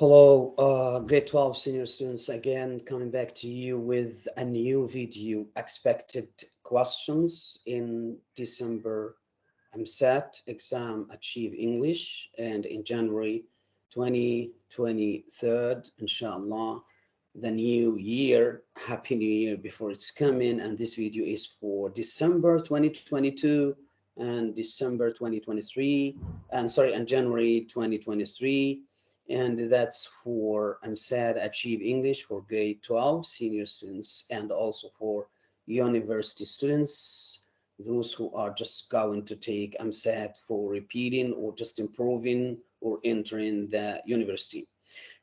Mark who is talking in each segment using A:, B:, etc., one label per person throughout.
A: Hello, uh, grade 12 senior students, again, coming back to you with a new video, expected questions in December. EmSAT exam Achieve English, and in January 2023, inshallah, the new year, Happy New Year before it's coming, and this video is for December 2022 and December 2023, and sorry, and January 2023 and that's for EmSAT Achieve English for grade 12 senior students and also for university students, those who are just going to take EmSAT for repeating or just improving or entering the university.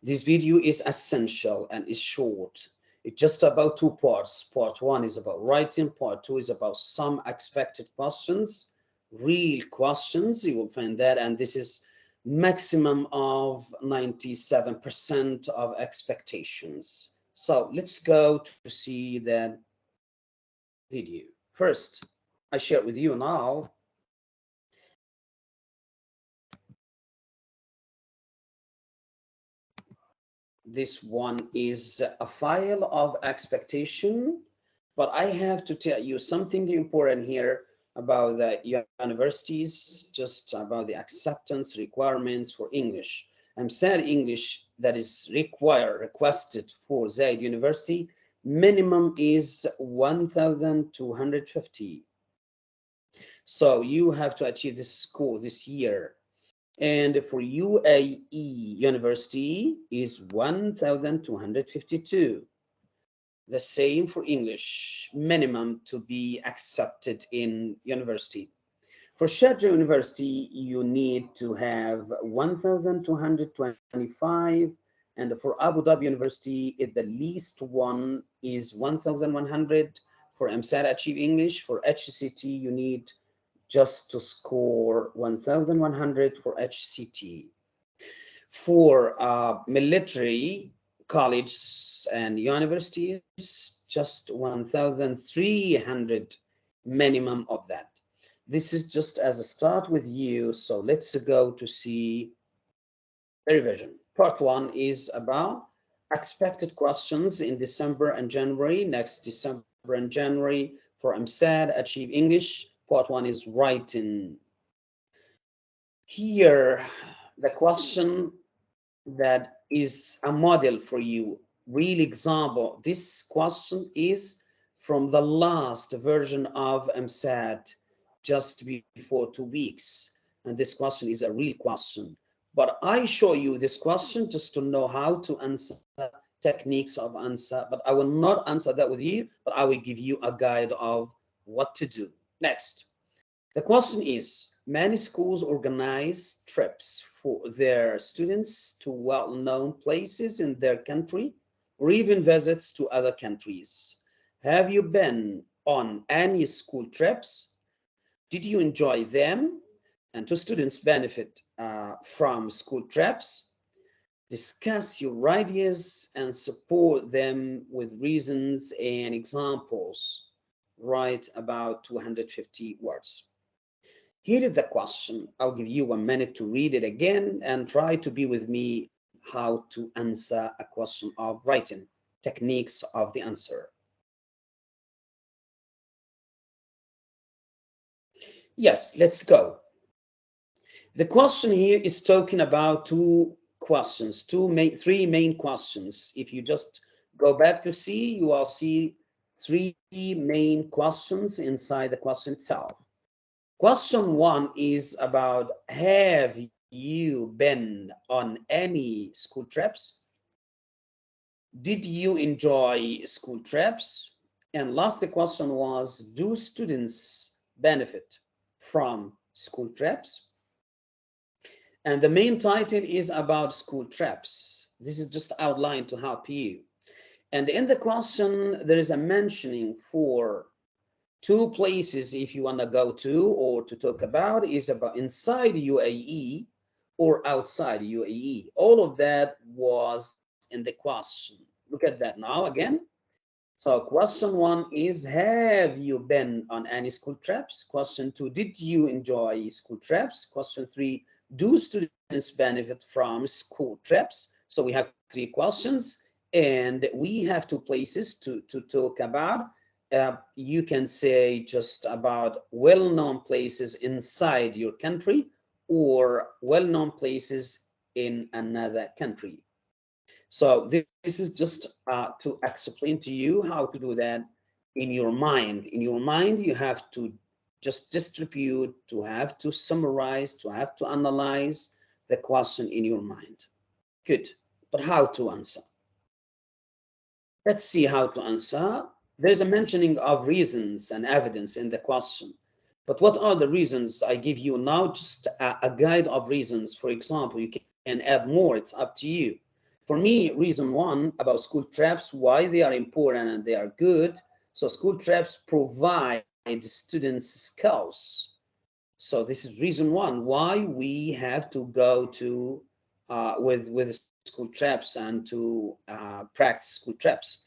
A: This video is essential and is short. It's just about two parts. Part one is about writing. Part two is about some expected questions, real questions. You will find that. And this is maximum of 97% of expectations. So let's go to see that video. First, I share with you now this one is a file of expectation, but I have to tell you something important here about the universities, just about the acceptance requirements for English. I'm saying English that is required, requested for Zayed University, minimum is 1,250. So you have to achieve this score this year. And for UAE University is 1,252 the same for English, minimum to be accepted in university. For Sharjah University, you need to have 1,225, and for Abu Dhabi University, it, the least one is 1,100. For EmSAT Achieve English, for HCT, you need just to score 1,100 for HCT. For uh, military, colleges and universities, just 1,300 minimum of that. This is just as a start with you. So let's go to see the revision. Part one is about expected questions in December and January. Next December and January for EmSAT, Achieve English. Part one is writing. Here, the question that is a model for you, real example. This question is from the last version of EmSAT just before two weeks. And this question is a real question. But I show you this question just to know how to answer techniques of answer, but I will not answer that with you, but I will give you a guide of what to do. Next, the question is, many schools organize trips for their students to well-known places in their country or even visits to other countries. Have you been on any school trips? Did you enjoy them? And do students benefit uh, from school trips? Discuss your ideas and support them with reasons and examples. Write about 250 words. Here is the question. I'll give you one minute to read it again and try to be with me how to answer a question of writing, techniques of the answer. Yes, let's go. The question here is talking about two questions, two main, three main questions. If you just go back to see, you will see three main questions inside the question itself. Question one is about have you been on any school trips? Did you enjoy school trips? And last question was, do students benefit from school trips? And the main title is about school trips. This is just outlined to help you. And in the question, there is a mentioning for two places if you want to go to or to talk about is about inside UAE or outside UAE. All of that was in the question. Look at that now again. So question one is, have you been on any school trips? Question two, did you enjoy school trips? Question three, do students benefit from school trips? So we have three questions and we have two places to, to talk about. Uh, you can say just about well-known places inside your country or well-known places in another country. So this, this is just uh, to explain to you how to do that in your mind. In your mind, you have to just distribute, to have to summarize, to have to analyze the question in your mind. Good, but how to answer? Let's see how to answer. There's a mentioning of reasons and evidence in the question. But what are the reasons I give you now? Just a, a guide of reasons. For example, you can add more, it's up to you. For me, reason one about school traps, why they are important and they are good. So school traps provide students skills. So this is reason one why we have to go to uh, with with school traps and to uh, practice school trips.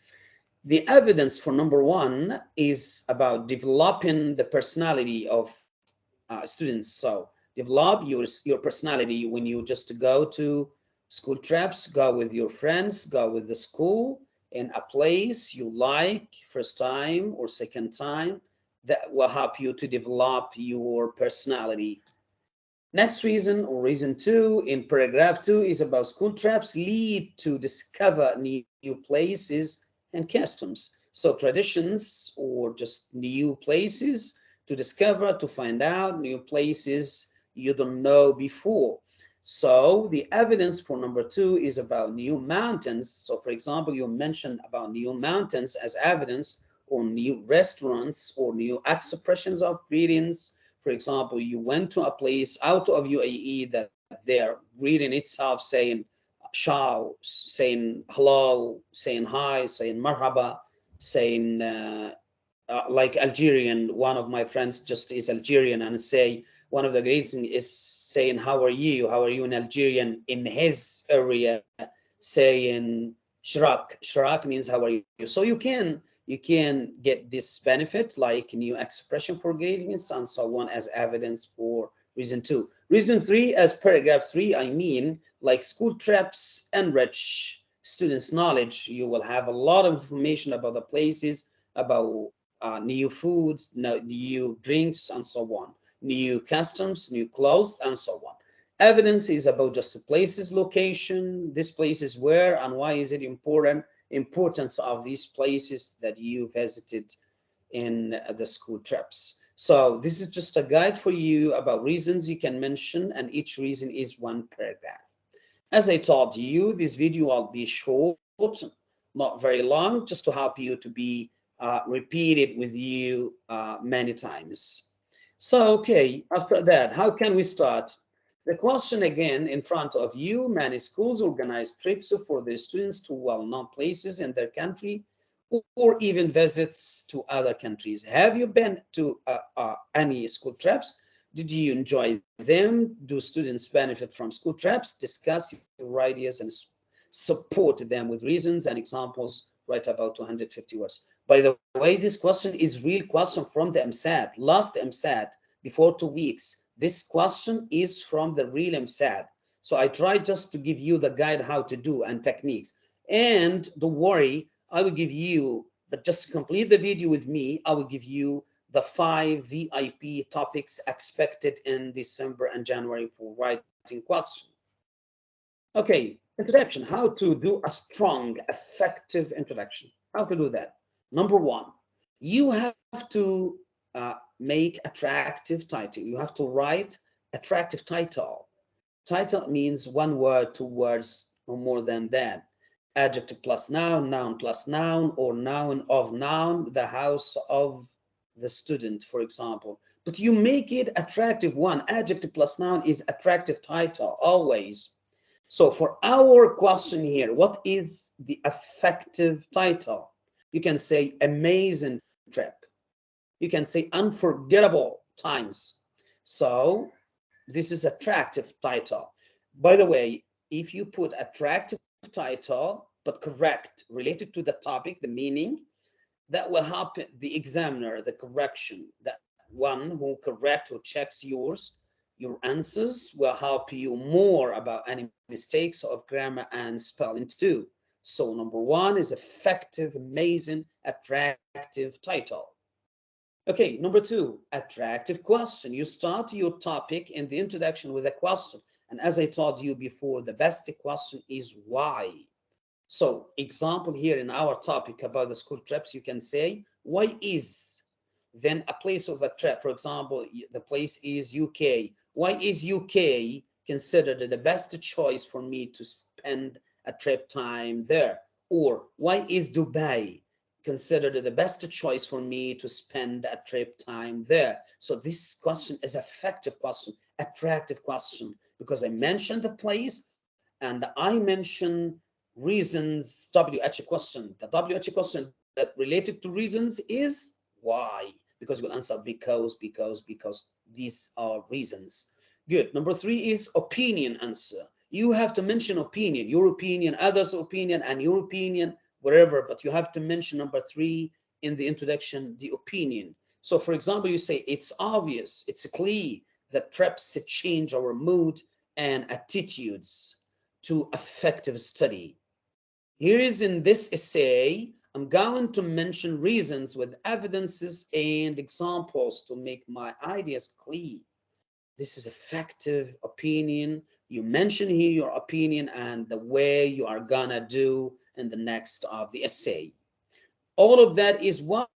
A: The evidence for number one is about developing the personality of uh, students. So develop your your personality when you just go to school trips, go with your friends, go with the school in a place you like first time or second time that will help you to develop your personality. Next reason or reason two in paragraph two is about school trips lead to discover new, new places and customs. So traditions or just new places to discover, to find out new places you don't know before. So the evidence for number two is about new mountains. So for example, you mentioned about new mountains as evidence or new restaurants or new expressions of greetings. For example, you went to a place out of UAE that they're greeting itself saying ciao, saying hello, saying hi, saying marhaba, saying uh, uh, like Algerian, one of my friends just is Algerian and say, one of the greetings is saying, how are you? How are you in Algerian? In his area, saying shrak. Shrak means how are you? So you can you can get this benefit like new expression for greetings and so on as evidence for reason two. Reason three, as paragraph three, I mean like school trips enrich students' knowledge. You will have a lot of information about the places, about uh, new foods, new drinks, and so on, new customs, new clothes, and so on. Evidence is about just the places, location, this place is where, and why is it important, importance of these places that you visited in the school trips. So this is just a guide for you about reasons you can mention and each reason is one paragraph. As I told you, this video will be short, not very long, just to help you to be uh, repeated with you uh, many times. So, okay, after that, how can we start? The question again in front of you, many schools organize trips for their students to well-known places in their country or even visits to other countries. Have you been to uh, uh, any school trips? Did you enjoy them? Do students benefit from school trips? Discuss your ideas and support them with reasons and examples. Write about 250 words. By the way, this question is real question from the EmSAT. Last EmSAT, before two weeks, this question is from the real EmSAT. So I try just to give you the guide how to do and techniques. And don't worry, I will give you, but just to complete the video with me, I will give you the five VIP topics expected in December and January for writing question. Okay, introduction, how to do a strong, effective introduction. How to do that? Number one, you have to uh, make attractive title. You have to write attractive title. Title means one word, two words, or more than that. Adjective plus noun, noun plus noun, or noun of noun, the house of the student, for example. But you make it attractive one. Adjective plus noun is attractive title, always. So for our question here, what is the effective title? You can say amazing trip you can say unforgettable times. So this is attractive title. By the way, if you put attractive title, but correct, related to the topic, the meaning, that will help the examiner, the correction, that one who correct, or checks yours, Your answers will help you more about any mistakes of grammar and spelling too. So number one is effective, amazing, attractive title. Okay, number two, attractive question. You start your topic in the introduction with a question. And as I told you before, the best question is why. So example here in our topic about the school trips, you can say, why is then a place of a trip? For example, the place is UK. Why is UK considered the best choice for me to spend a trip time there? Or why is Dubai considered the best choice for me to spend a trip time there? So this question is effective question, attractive question, because I mentioned the place and I mentioned reasons, WH question. The WH question that related to reasons is why? Because you will answer because, because, because these are reasons. Good. Number three is opinion answer. You have to mention opinion, your opinion, others' opinion, and your opinion, wherever, but you have to mention number three in the introduction, the opinion. So for example, you say, it's obvious, it's a clear that trips change our mood and attitudes to effective study. Here is in this essay, I'm going to mention reasons with evidences and examples to make my ideas clear. This is effective opinion. You mention here your opinion and the way you are gonna do in the next of the essay. All of that is what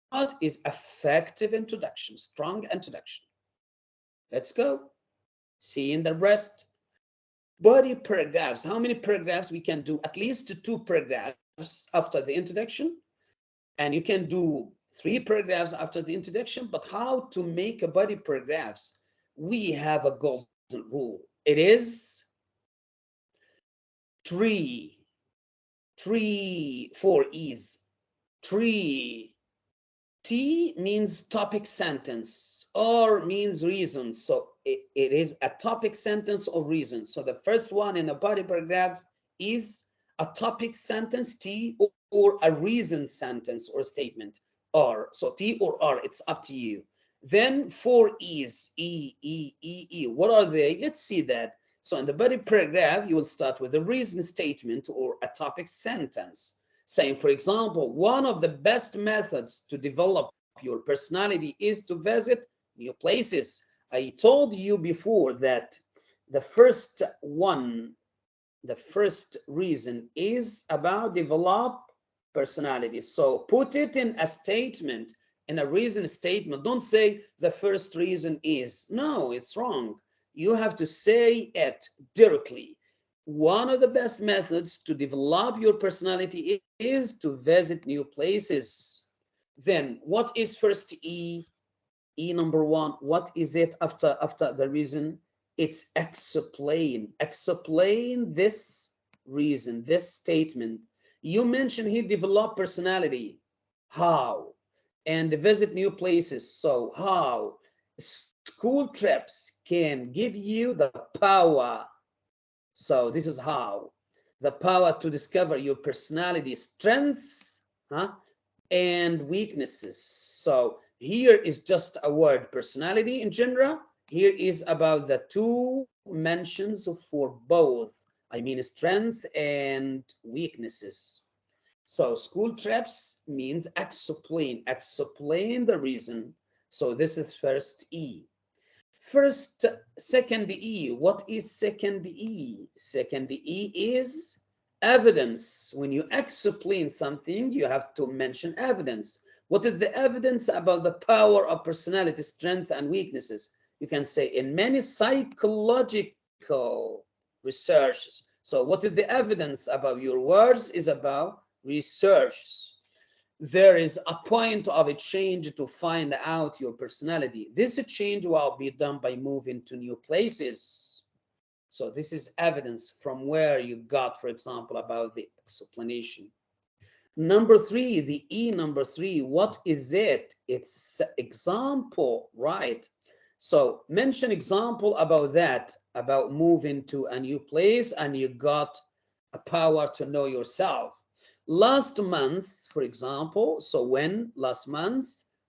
A: is effective introduction, strong introduction. Let's go. See in the rest body paragraphs. How many paragraphs we can do? At least two paragraphs after the introduction. And you can do three paragraphs after the introduction, but how to make a body paragraphs? We have a golden rule. It is three, three, four E's, three. T means topic sentence or means reason. So it, is a topic sentence or reason. So the first one in the body paragraph is a topic sentence, T, or, or a reason sentence or statement, R. So T or R, it's up to you. Then four E's, E, E, E, E. What are they? Let's see that. So in the body paragraph, you will start with a reason statement or a topic sentence. Saying, for example, one of the best methods to develop your personality is to visit new places. I told you before that the first one, the first reason is about develop personality. So put it in a statement, in a reason statement. Don't say the first reason is. No, it's wrong. You have to say it directly. One of the best methods to develop your personality is to visit new places. Then what is first E? E number one, what is it after after the reason? It's explain. Explain this reason, this statement. You mentioned he develop personality. How? And visit new places. So how? School trips can give you the power. So this is how. The power to discover your personality strengths huh, and weaknesses. So here is just a word personality in general. Here is about the two mentions for both. I mean strengths and weaknesses. So school trips means explain, explain the reason. So this is first E. First, second E, what is second E? Second E is evidence. When you explain something, you have to mention evidence. What is the evidence about the power of personality, strength, and weaknesses? You can say in many psychological researches. So what is the evidence about your words is about research. There is a point of a change to find out your personality. This change will be done by moving to new places. So this is evidence from where you got, for example, about the explanation. Number three, the E number three, what is it? It's example, right? So mention example about that, about moving to a new place and you got a power to know yourself. Last month, for example, so when last month,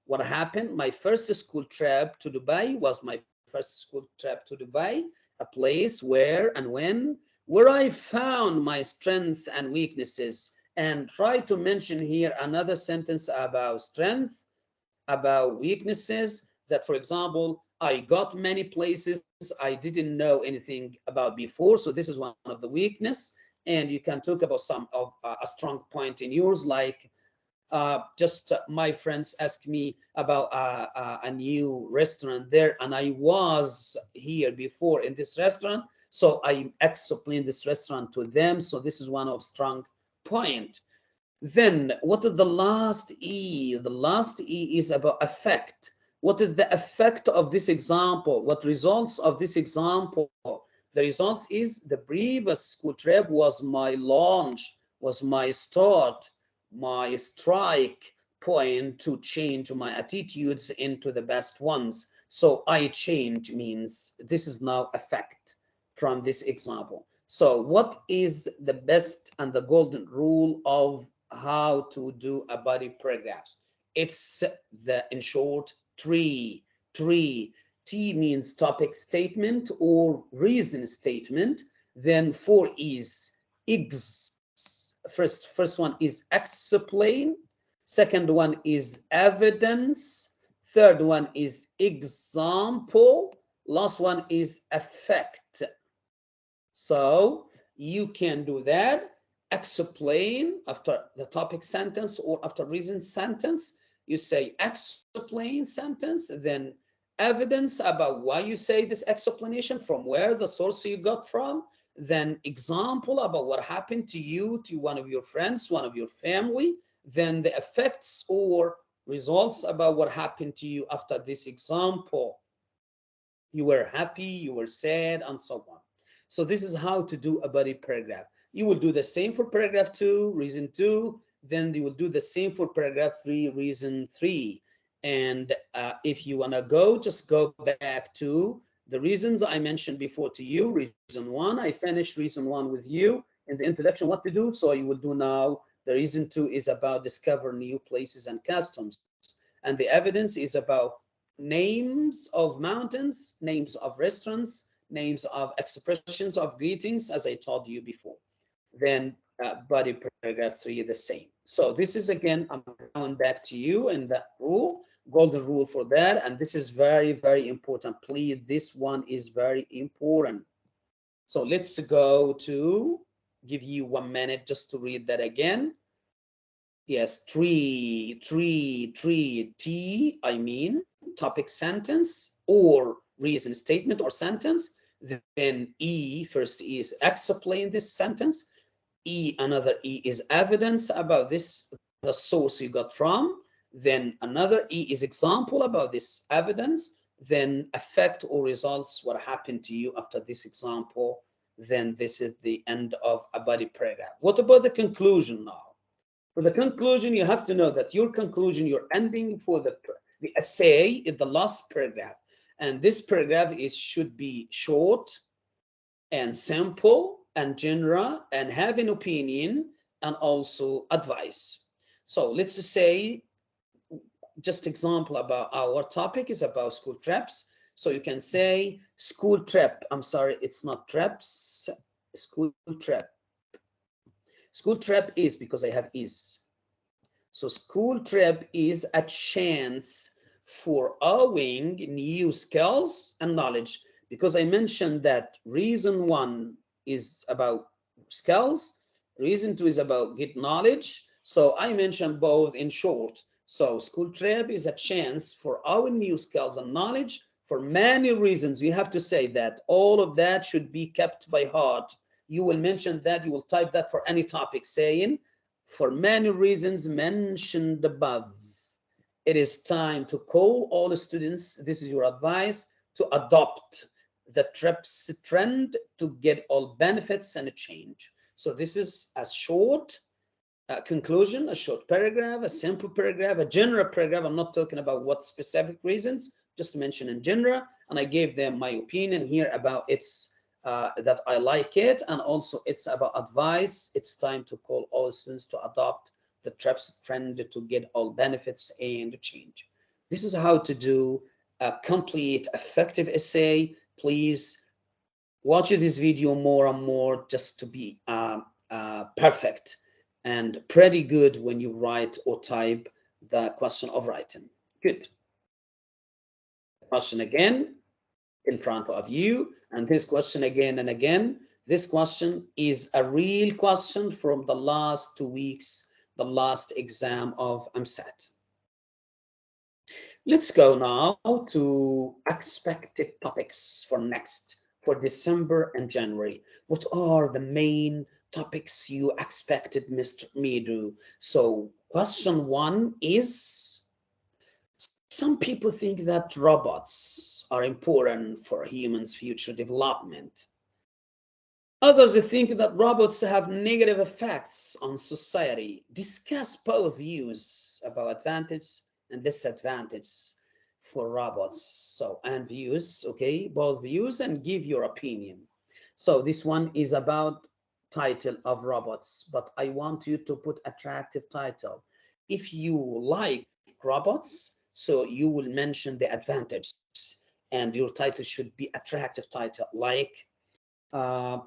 A: what happened? My first school trip to Dubai was my first school trip to Dubai, a place where and when, where I found my strengths and weaknesses and try to mention here another sentence about strength, about weaknesses that, for example, I got many places I didn't know anything about before. So this is one of the weakness. And you can talk about some of uh, a strong point in yours, like uh, just uh, my friends asked me about uh, uh, a new restaurant there, and I was here before in this restaurant, so I explained this restaurant to them. So this is one of strong point. Then what is the last E? The last E is about effect. What is the effect of this example? What results of this example? The results is the previous school trip was my launch, was my start, my strike point to change my attitudes into the best ones. So I change means this is now effect from this example. So what is the best and the golden rule of how to do a body paragraphs? It's the, in short, three, three. T means topic statement or reason statement. Then four is ex. First, first one is explain. Second one is evidence. Third one is example. Last one is effect. So you can do that, explain after the topic sentence or after reason sentence. You say explain sentence, then evidence about why you say this explanation, from where the source you got from, then example about what happened to you, to one of your friends, one of your family, then the effects or results about what happened to you after this example. You were happy, you were sad, and so on. So this is how to do a body paragraph. You will do the same for paragraph two, reason two, then you will do the same for paragraph three, reason three. And uh, if you wanna go, just go back to the reasons I mentioned before to you, reason one, I finished reason one with you in the introduction, what to do. So you will do now, the reason two is about discover new places and customs. And the evidence is about names of mountains, names of restaurants, names of expressions of greetings, as I told you before. Then uh, body paragraph three the same. So this is again, I'm going back to you and that rule, golden rule for that. And this is very, very important. Please, this one is very important. So let's go to give you one minute just to read that again. Yes, three, three, three, T, I mean, topic sentence or reason statement or sentence. Then E, first E is explain this sentence. E, another E is evidence about this, the source you got from. Then another E is example about this evidence. Then effect or results, what happened to you after this example. Then this is the end of a body paragraph. What about the conclusion now? For the conclusion, you have to know that your conclusion, your ending for the, the essay is the last paragraph. And this paragraph is should be short and simple and general and have an opinion and also advice. So let's say, just example about our topic is about school trips. So you can say school trip. I'm sorry, it's not trips, school trip. School trip is because I have is. So school trip is a chance for owing new skills and knowledge because I mentioned that reason one is about skills, reason two is about get knowledge. So I mentioned both in short. So school trip is a chance for our new skills and knowledge for many reasons. You have to say that all of that should be kept by heart. You will mention that, you will type that for any topic saying, for many reasons mentioned above it is time to call all the students, this is your advice, to adopt the TRIPS trend to get all benefits and a change. So this is a short uh, conclusion, a short paragraph, a simple paragraph, a general paragraph. I'm not talking about what specific reasons, just to mention in general. And I gave them my opinion here about it's uh, that I like it. And also it's about advice. It's time to call all students to adopt the TRIPS trend to get all benefits and change. This is how to do a complete effective essay, please watch this video more and more just to be uh, uh, perfect and pretty good when you write or type the question of writing. Good. Question again in front of you and this question again and again. This question is a real question from the last two weeks, the last exam of EmSAT. Let's go now to expected topics for next, for December and January. What are the main topics you expected Mr. Midu? So question one is, some people think that robots are important for humans' future development. Others think that robots have negative effects on society. Discuss both views about advantages and disadvantages for robots. So, and views, okay, both views and give your opinion. So this one is about title of robots, but I want you to put attractive title. If you like robots, so you will mention the advantages and your title should be attractive title like uh,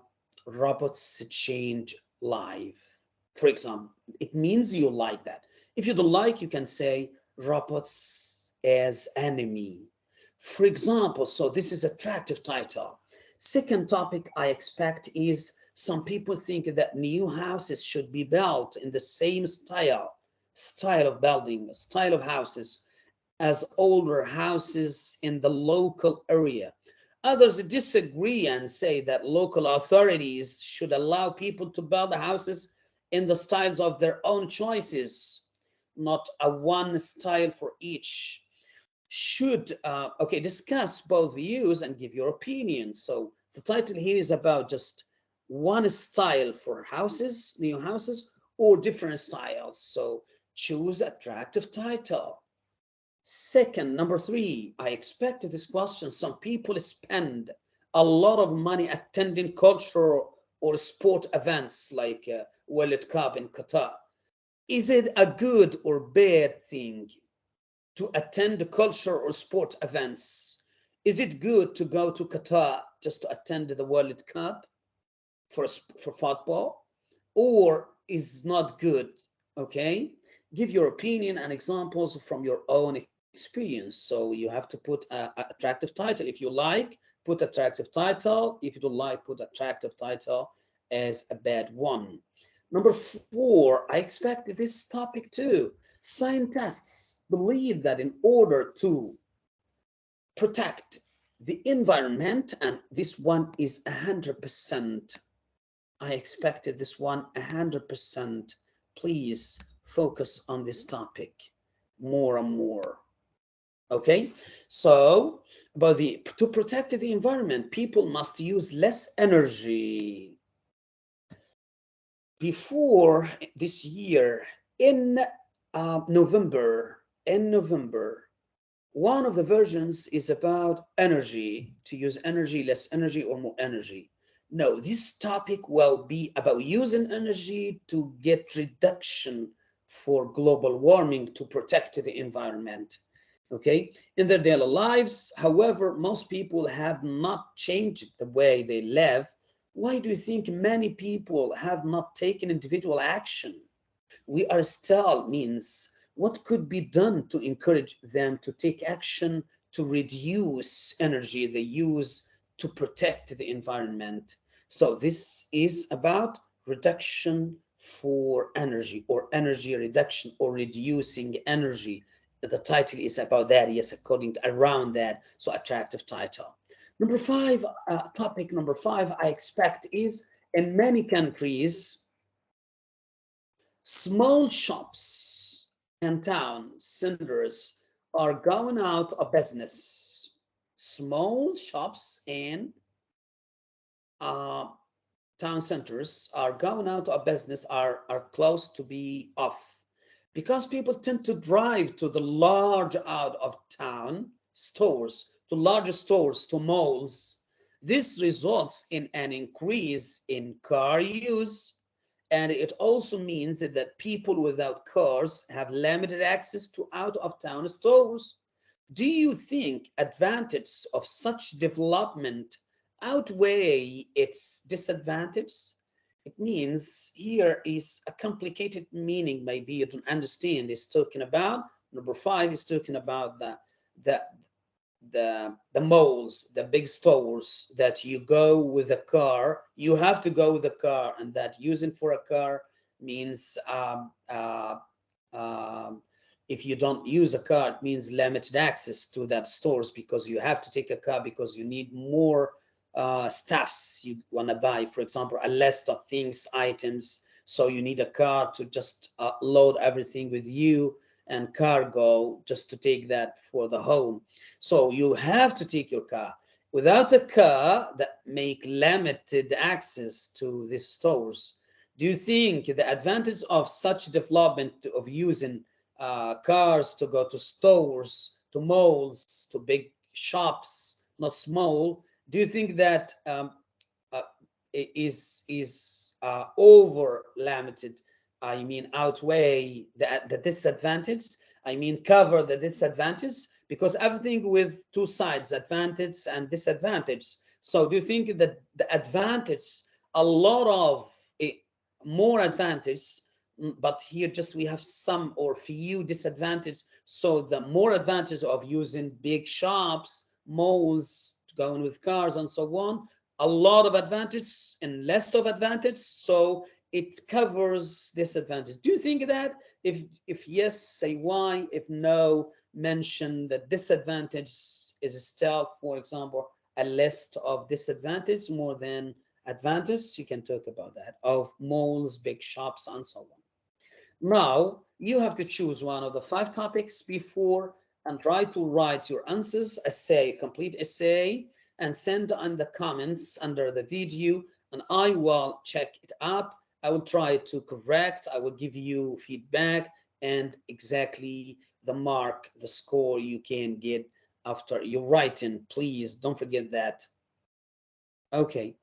A: robots change life. For example, it means you like that. If you don't like, you can say robots as enemy. For example, so this is attractive title. Second topic I expect is some people think that new houses should be built in the same style, style of building, style of houses as older houses in the local area. Others disagree and say that local authorities should allow people to build the houses in the styles of their own choices, not a one style for each. Should, uh, okay, discuss both views and give your opinion. So the title here is about just one style for houses, new houses, or different styles. So choose attractive title. Second, number three, I expected this question. Some people spend a lot of money attending cultural or sport events like uh, World Cup in Qatar. Is it a good or bad thing to attend cultural or sport events? Is it good to go to Qatar just to attend the World Cup for, for football? Or is not good, okay? Give your opinion and examples from your own experience. So you have to put a, a attractive title. If you like, put attractive title. If you don't like, put attractive title as a bad one. Number four, I expect this topic too. Scientists believe that in order to protect the environment, and this one is 100%, I expected this one 100%. Please focus on this topic more and more. Okay, so but the to protect the environment, people must use less energy. Before this year, in uh, November, in November, one of the versions is about energy, to use energy, less energy, or more energy. No, this topic will be about using energy to get reduction for global warming to protect the environment okay, in their daily lives. However, most people have not changed the way they live. Why do you think many people have not taken individual action? We are still means what could be done to encourage them to take action to reduce energy they use to protect the environment. So this is about reduction for energy or energy reduction or reducing energy the title is about that yes according to around that so attractive title. Number five uh, topic number five i expect is in many countries small shops and town centers are going out of business. Small shops and uh, town centers are going out of business are are close to be off because people tend to drive to the large out of town stores, to larger stores, to malls, this results in an increase in car use. And it also means that people without cars have limited access to out of town stores. do you think advantage of such development outweigh its disadvantages? It means here is a complicated meaning maybe you don't understand. It's talking about, number five is talking about the, the, the, the malls, the big stores that you go with a car, you have to go with a car and that using for a car means um, uh, um, if you don't use a car, it means limited access to that stores because you have to take a car because you need more uh, stuffs you want to buy. For example, a list of things, items. So you need a car to just uh, load everything with you and cargo just to take that for the home. So you have to take your car. Without a car that make limited access to these stores, do you think the advantage of such development of using uh, cars to go to stores, to malls, to big shops, not small, do you think that um, uh, is is uh, over limited I mean, outweigh the, the disadvantage. I mean, cover the disadvantage because everything with two sides, advantage and disadvantage. So do you think that the advantage, a lot of it, more advantage, but here just we have some or few disadvantage. So the more advantage of using big shops, malls, going with cars and so on, a lot of advantage and less of advantage. So it covers disadvantage. Do you think that? If, if yes, say why. If no, mention that disadvantage is still, for example, a list of disadvantage more than advantage. You can talk about that of malls, big shops, and so on. Now, you have to choose one of the five topics before and try to write your answers, essay, complete essay, and send in the comments under the video, and I will check it up I will try to correct, I will give you feedback and exactly the mark, the score you can get after your writing. Please don't forget that. Okay,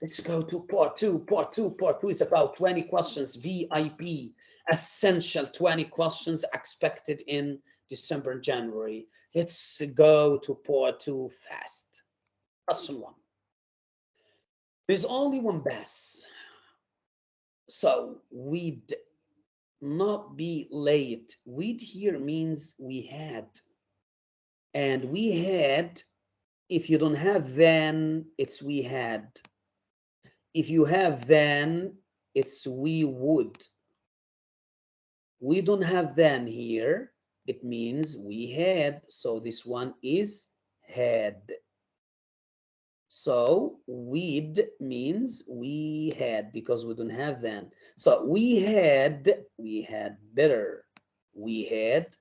A: let's go to part two, part two, part two. It's about 20 questions, VIP, essential 20 questions expected in December and January. Let's go to part two fast. Question one. There's only one bus so we'd not be late. We'd here means we had. And we had, if you don't have then, it's we had. If you have then, it's we would. We don't have then here. It means we had. So this one is had. So we'd means we had because we don't have then. So we had, we had better. We had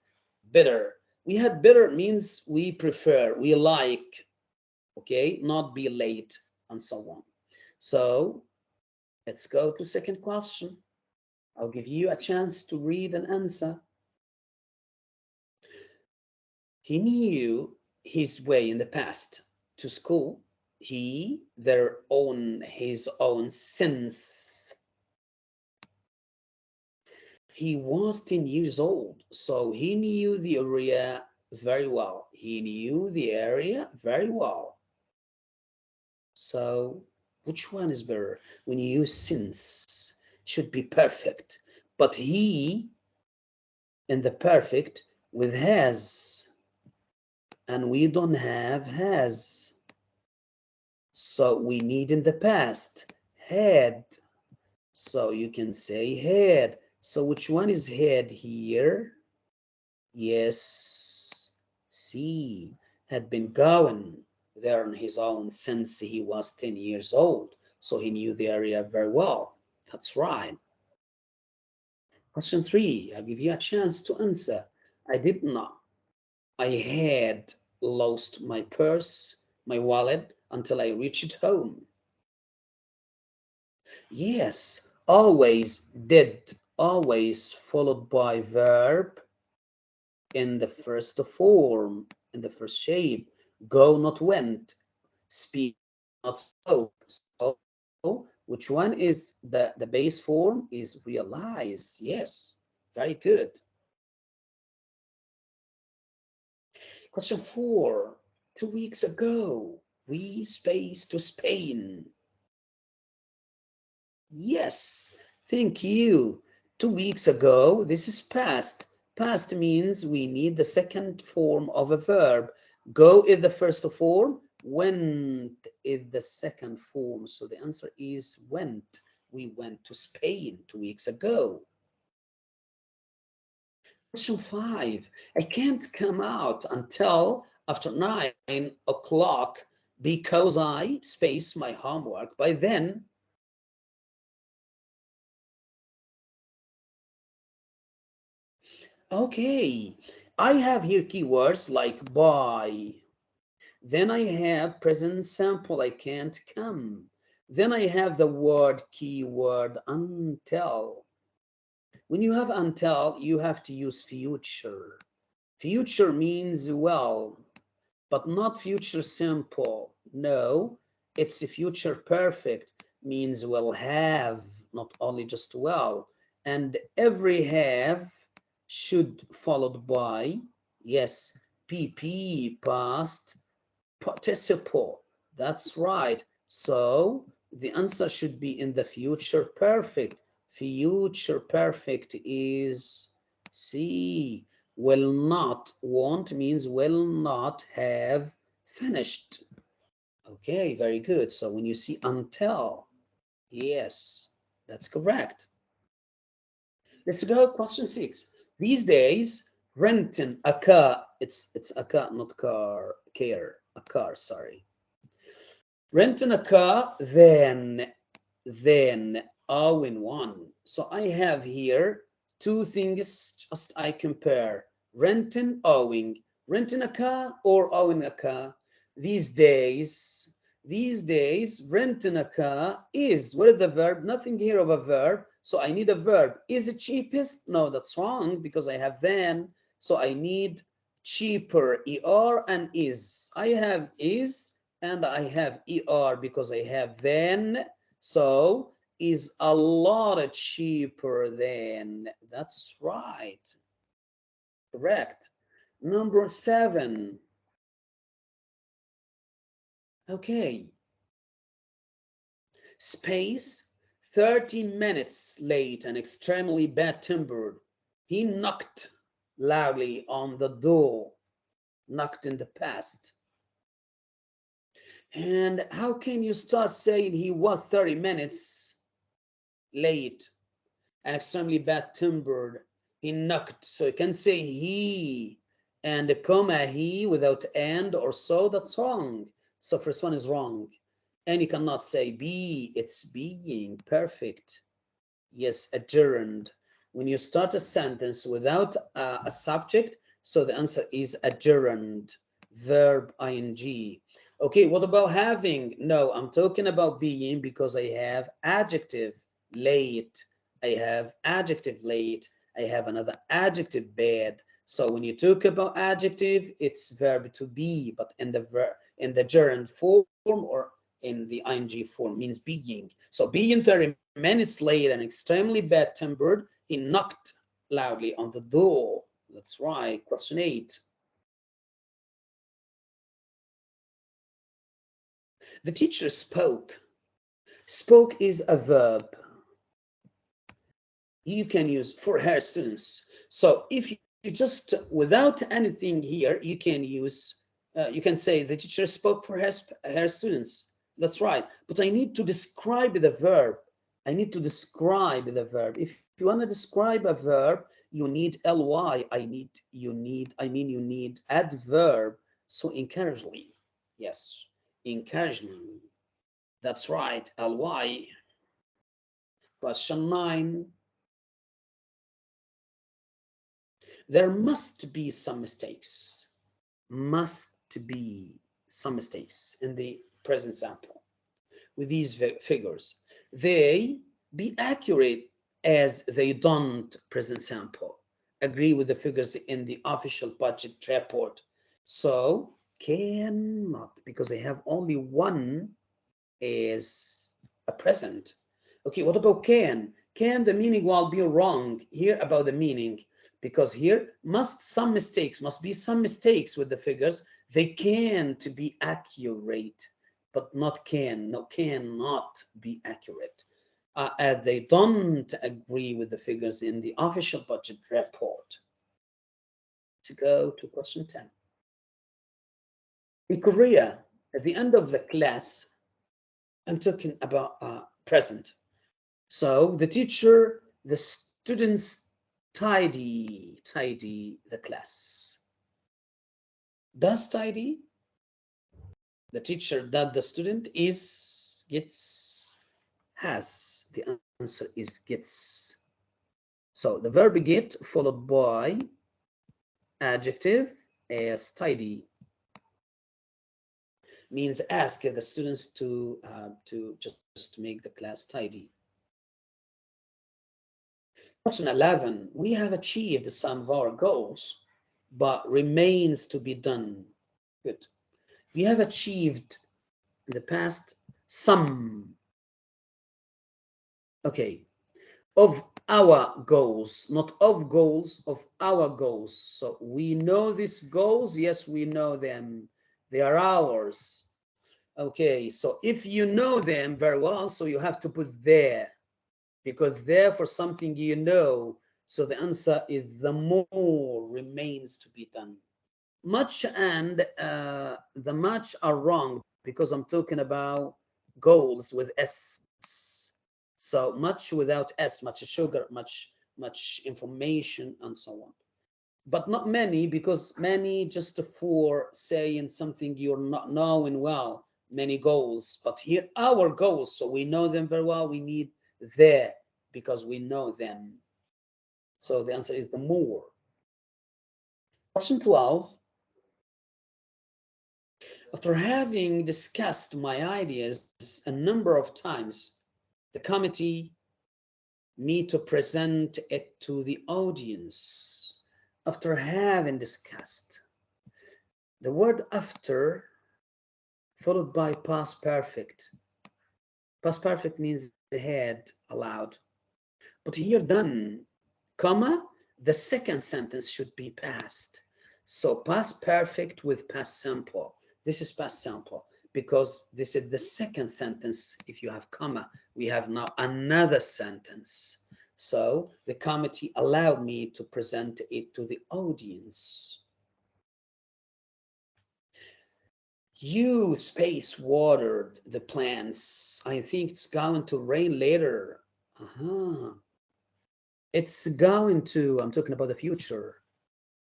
A: better. We had better means we prefer, we like, okay, not be late and so on. So let's go to second question. I'll give you a chance to read and answer. He knew his way in the past to school. He their own his own sins he was 10 years old so he knew the area very well. He knew the area very well. So which one is better? When you use since should be perfect. But he in the perfect with has and we don't have has so we need in the past had. So you can say had. So which one is had here? Yes, C had been going there on his own since he was 10 years old. So he knew the area very well. That's right. Question three, I'll give you a chance to answer. I did not. I had lost my purse, my wallet, until I reached home. Yes, always did, always followed by verb in the first form, in the first shape. Go, not went. Speak, not spoke. So, which one is the, the base form is realize. Yes, very good. Question four, two weeks ago, we space to Spain. Yes, thank you. Two weeks ago, this is past. Past means we need the second form of a verb. Go is the first form, went is the second form. So the answer is went. We went to Spain two weeks ago. Five, I can't come out until after nine o'clock because I space my homework. By then, okay, I have here keywords like by. Then I have present sample, I can't come. Then I have the word keyword until. When you have until, you have to use future. Future means well, but not future simple. No, it's a future perfect, means will have, not only just well. And every have should followed by, yes, PP, past participle. That's right. So the answer should be in the future perfect. Future perfect is C. Will not, won't means will not have finished. Okay, very good. So when you see until, yes, that's correct. Let's go question six. These days, renting a car, it's it's a car, not car, care, a car, sorry renting a car, then, then all in one. So I have here two things just I compare, renting, owing, renting a car or owing a car. These days, these days, renting a car is, what is the verb? Nothing here of a verb. So I need a verb. Is it cheapest? No, that's wrong because I have then. So I need cheaper, er and is. I have is, and I have ER because I have then. So is a lot cheaper than. That's right. Correct. Number seven. Okay. Space, 30 minutes late and extremely bad tempered. He knocked loudly on the door, knocked in the past. And how can you start saying he was 30 minutes late and extremely bad tempered? He knocked. So you can say he and a comma he without and or so. That's wrong. So first one is wrong. And you cannot say be. It's being perfect. Yes, a gerund. When you start a sentence without uh, a subject, so the answer is a gerund. Verb ing Okay, what about having? No, I'm talking about being because I have adjective late. I have adjective late. I have another adjective bad. So when you talk about adjective, it's verb to be, but in the in the gerund form or in the ing form means being. So being 30 minutes late and extremely bad tempered, he knocked loudly on the door. That's right. Question eight. The teacher spoke. Spoke is a verb. You can use for her students. So if you just, without anything here, you can use, uh, you can say the teacher spoke for her, students. That's right. But I need to describe the verb. I need to describe the verb. If you want to describe a verb, you need ly. I need, you need, I mean, you need adverb. So encouragingly, yes encouragement. That's right, ly. Question nine. There must be some mistakes. Must be some mistakes in the present sample with these figures. They be accurate as they don't present sample. Agree with the figures in the official budget report. So cannot because they have only one is a present. Okay, what about can? Can the meaning while be wrong here about the meaning because here must some mistakes, must be some mistakes with the figures. They can to be accurate, but not can, no, cannot be accurate. Uh, they don't agree with the figures in the official budget report. To go to question 10. In Korea, at the end of the class, I'm talking about uh, present. So the teacher, the students tidy, tidy the class. Does tidy? The teacher that the student is, gets, has. The answer is gets. So the verb get followed by adjective as tidy means ask the students to uh, to just make the class tidy. Question 11, we have achieved some of our goals, but remains to be done. Good. We have achieved in the past some, okay, of our goals, not of goals, of our goals. So we know these goals. Yes, we know them. They are ours. Okay, so if you know them very well, so you have to put there because therefore something you know. So the answer is the more remains to be done. Much and uh, the much are wrong because I'm talking about goals with S. So much without S, much sugar, much, much information and so on. But not many because many just for saying something you're not knowing well, many goals. But here our goals, so we know them very well. We need there because we know them. So the answer is the more. Question 12. After having discussed my ideas a number of times, the committee me to present it to the audience. After having discussed, the word after followed by past perfect. Past perfect means ahead aloud. But here done, comma, the second sentence should be past. So past perfect with past simple. This is past simple because this is the second sentence. If you have comma, we have now another sentence. So the committee allowed me to present it to the audience. You space watered the plants. I think it's going to rain later. Uh -huh. It's going to, I'm talking about the future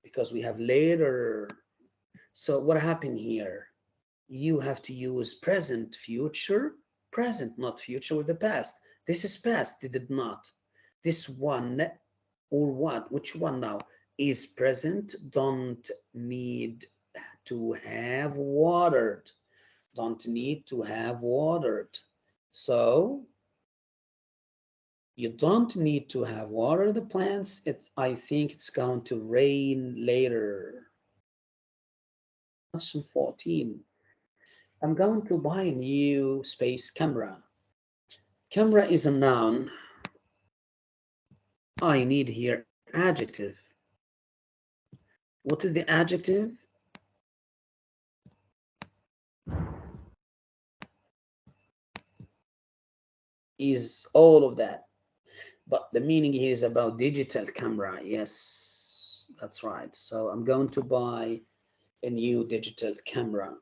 A: because we have later. So what happened here? You have to use present, future, present, not future with the past. This is past, did it not? This one or what, which one now is present, don't need to have watered, don't need to have watered. So you don't need to have water the plants. It's, I think it's going to rain later. Question 14. I'm going to buy a new space camera. Camera is a noun. I need here adjective. What is the adjective? Is all of that but the meaning is about digital camera. Yes, that's right. So I'm going to buy a new digital camera.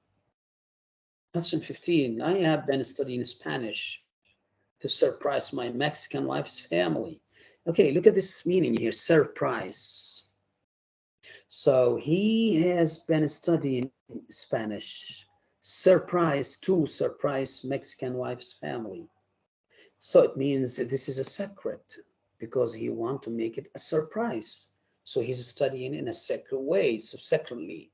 A: Question 15, I have been studying Spanish to surprise my Mexican wife's family. Okay, look at this meaning here, surprise. So he has been studying Spanish, surprise to surprise Mexican wife's family. So it means this is a secret because he want to make it a surprise. So he's studying in a secret way, so secretly,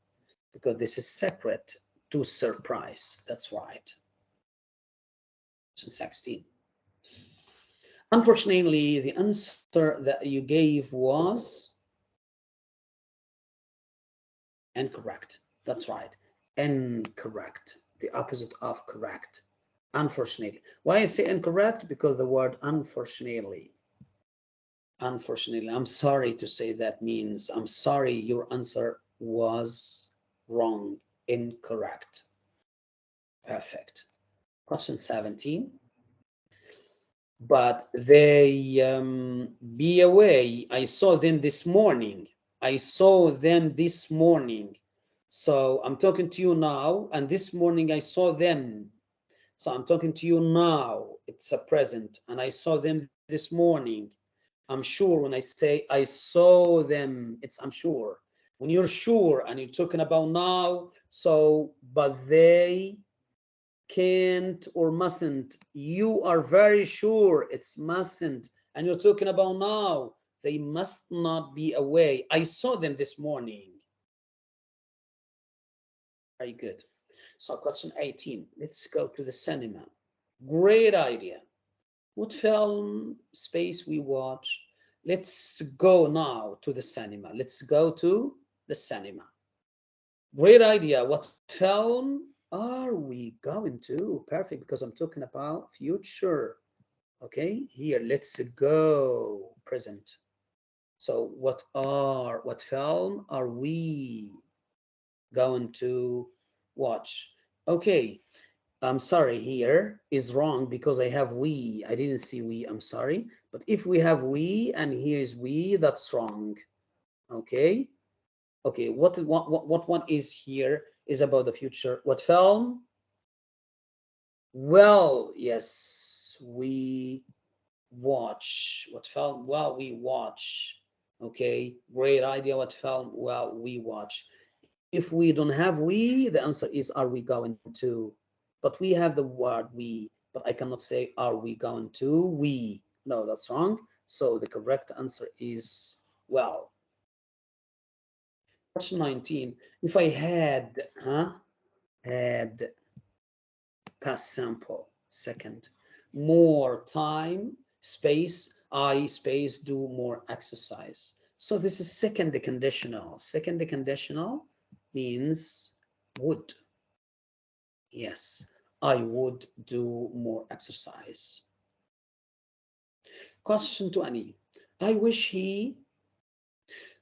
A: because this is secret to surprise. That's right. 16. Unfortunately, the answer that you gave was incorrect. That's right. Incorrect. The opposite of correct unfortunately. Why I say incorrect? Because the word unfortunately. Unfortunately, I'm sorry to say that means I'm sorry your answer was wrong, incorrect. Perfect. Question 17. But they um, be away. I saw them this morning. I saw them this morning. So I'm talking to you now, and this morning I saw them. So I'm talking to you now. It's a present, and I saw them this morning. I'm sure when I say I saw them, it's I'm sure. When you're sure and you're talking about now, so but they can't or mustn't. You are very sure it's mustn't. And you're talking about now. They must not be away. I saw them this morning. Very good. So question 18. Let's go to the cinema. Great idea. What film space we watch? Let's go now to the cinema. Let's go to the cinema. Great idea. What film are we going to? Perfect, because I'm talking about future. Okay, here, let's go present. So what are, what film are we going to watch? Okay, I'm sorry, here is wrong because I have we. I didn't see we, I'm sorry. But if we have we and here is we, that's wrong. Okay, okay, what, what, what one is here? is about the future. What film? Well, yes, we watch. What film? Well, we watch. Okay, great idea. What film? Well, we watch. If we don't have we, the answer is are we going to? But we have the word we, but I cannot say are we going to? We. No, that's wrong. So the correct answer is well. Question 19. If I had, huh, had past simple, second, more time, space, I space, do more exercise. So this is second conditional. Second conditional means would. Yes, I would do more exercise. Question 20. I wish he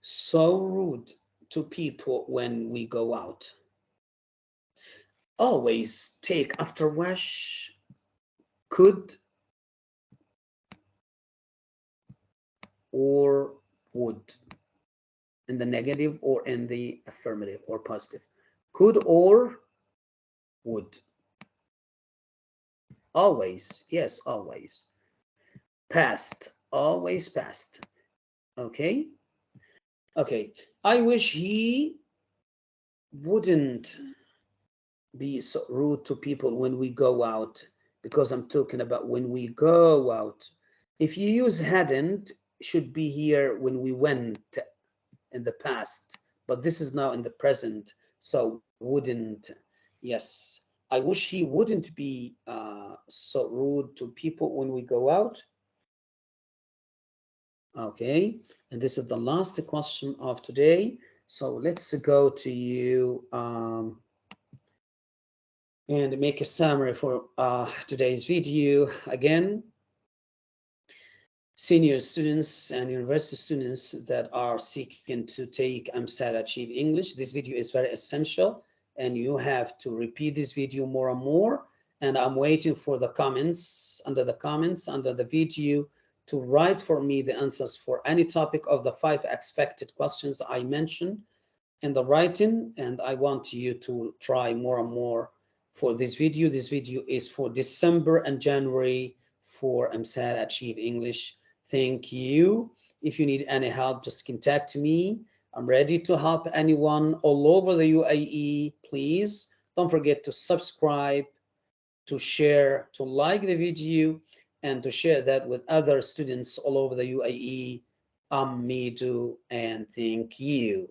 A: so rude to people when we go out. Always take after wash, could or would in the negative or in the affirmative or positive. Could or would. Always, yes, always. Past, always past. Okay. Okay, I wish he wouldn't be so rude to people when we go out, because I'm talking about when we go out. If you use hadn't, should be here when we went in the past, but this is now in the present, so wouldn't. Yes, I wish he wouldn't be uh, so rude to people when we go out. Okay, and this is the last question of today. So let's go to you um, and make a summary for uh, today's video. Again, senior students and university students that are seeking to take EmSAT Achieve English, this video is very essential and you have to repeat this video more and more. And I'm waiting for the comments, under the comments, under the video, to write for me the answers for any topic of the five expected questions I mentioned in the writing. And I want you to try more and more for this video. This video is for December and January for EmSAT Achieve English. Thank you. If you need any help, just contact me. I'm ready to help anyone all over the UAE. Please don't forget to subscribe, to share, to like the video, and to share that with other students all over the UAE. Um, me too, and thank you.